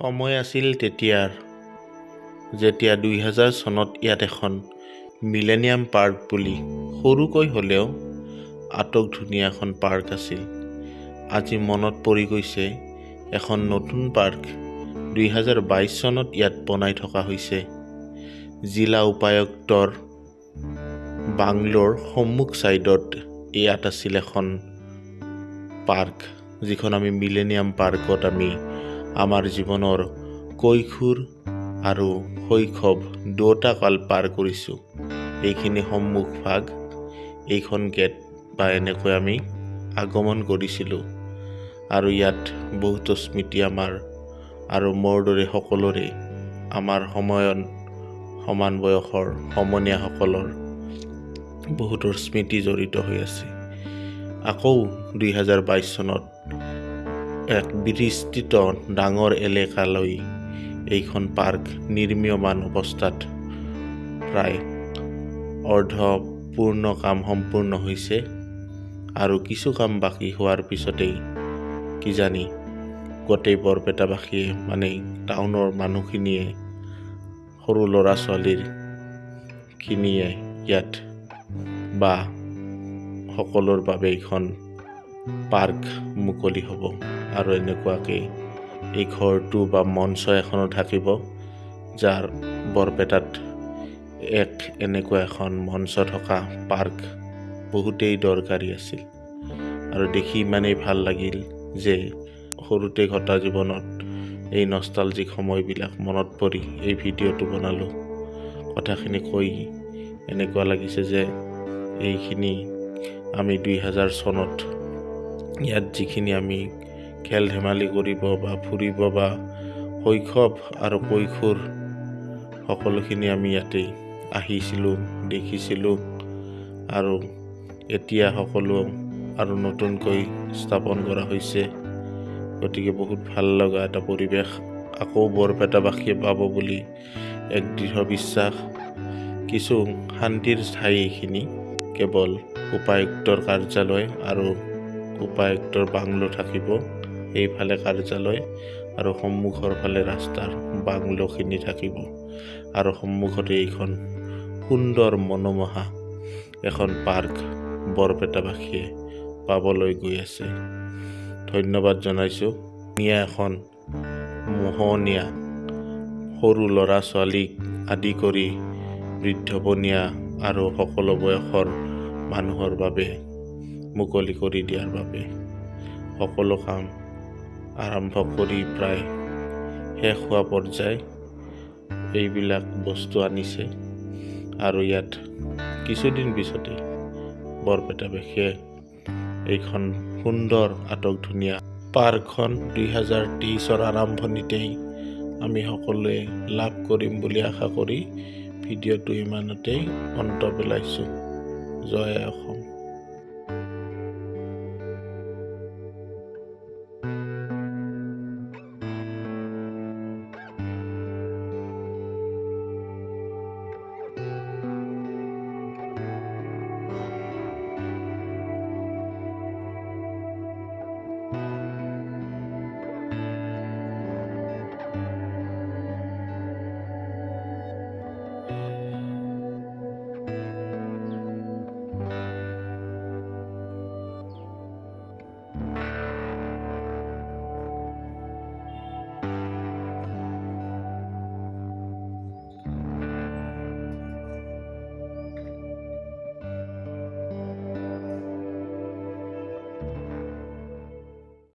সময় আছিল তেতিয়াৰ যেতিয়া দুই হাজাৰ চনত ইয়াত এখন মিলেনিয়াম পাৰ্ক বুলি সৰুকৈ হ'লেও আটক ধুনীয়া এখন পাৰ্ক আছিল। আজি মনত পৰি গৈছে এখন নতুন পাৰ্ক দুই হাজাৰ বাইছ চনত ইয়াত বনাই থকা হৈছে। জিলা উপায়ুক্তৰ বাংলোৰ সন্মুখ ছাইডত ইয়াত আছিল এখন পাৰ্ক যিখন আমি মিলেনিয়াম পাৰ্কত আমি আমাৰ জীৱনৰ কৈশোৰ আৰু শৈশৱ দুয়োটা কাল পাৰ কৰিছোঁ। এইখিনি সন্মুখ ভাগ এইখন গেট বা এনেকৈ আমি আগমন কৰিছিলোঁ। আৰু ইয়াত বহুতো স্মৃতি আমাৰ আৰু মোৰ দৰে সকলোৰে আমাৰ সময়ত সমান বয়সৰ সমনীয়াসকলৰ বহুতৰ স্মৃতি জড়িত হৈ আছে। আকৌ দুই হাজাৰ বাইছ চনত এক বিস্তৃত ডাঙৰ এলেকালৈ এইখন পাৰ্ক নিৰ্মীয়মান অৱস্থাত প্ৰায় অৰ্ধপূৰ্ণ কাম সম্পূৰ্ণ হৈছে আৰু কিছু কাম বাকী হোৱাৰ পিছতেই কিজানি গোটেই বৰপেটাবাসীয়ে মানে টাউনৰ মানুহখিনিয়ে সৰু ল'ৰা ছোৱালীৰ খিনিয়ে ইয়াত বা সকলোৰ বাবে এইখন পাৰ্ক মুকলি হ'ব। আৰু এনেকুৱাকৈ এই ঘৰটো বা মঞ্চ এখনো থাকিব যাৰ বৰপেটাত এক এনেকুৱা এখন মঞ্চ থকা পাৰ্ক বহুতেই দৰকাৰী আছিল। আৰু দেখি ইমানেই ভাল লাগিল যে সৰুতে ঘটা জীৱনত এই নষ্টালজিক সময়বিলাক মনত পৰি এই ভিডিঅ'টো বনালোঁ। কথাখিনি কৈ এনেকুৱা লাগিছে যে এইখিনি আমি দুই হাজাৰ চনত ইয়াত যিখিনি আমি খেল ধেমালি কৰিব বা ফুৰিব বা শৈশৱ আৰু কৈশোৰ সকলোখিনি আমি ইয়াতে আহিছিলোঁ দেখিছিলোঁ আৰু এতিয়া সকলো আৰু নতুনকৈ স্থাপন কৰা হৈছে। গতিকে বহুত ভাল লগা এটা পৰিৱেশ আকৌ বৰপেটাবাসীয়ে পাব বুলি এক দৃঢ় বিশ্বাস। কিছু শান্তিৰ ঠাই এইখিনি কেৱল উপায়ুক্তৰ কাৰ্যালয় আৰু উপায়ুক্তৰ বাংলো থাকিব। এইফালে কাৰ্যালয় আৰু সন্মুখৰ ফালে ৰাস্তাৰ বাংলোখিনি থাকিব। আৰু সন্মুখতে এইখন সুন্দৰ মনোমোহা এখন পাৰ্ক বৰপেটাবাসীয়ে পাবলৈ গৈ আছে। ধন্যবাদ জনাইছোঁ। ধুনীয়া এখন মোহনীয়া সৰু ল'ৰা ছোৱালীক আদি কৰি বৃদ্ধবনীয়া আৰু সকলো বয়সৰ মানুহৰ বাবে মুকলি কৰি দিয়াৰ বাবে সকলো কাম আৰম্ভ কৰি প্ৰায় শেষ হোৱা পৰ্যায় এইবিলাক বস্তু আনিছে। আৰু ইয়াত কিছুদিন পিছতে বৰপেটাবাসীয়ে এইখন সুন্দৰ আটক ধুনীয়া পাৰ্কখন হাজাৰ তেইছৰ আৰম্ভণিতেই আমি সকলোৱে লাভ কৰিম বুলি আশা কৰি ভিডিঅ'টো ইমানতেই অন্ত পেলাইছোঁ। জয় অসম।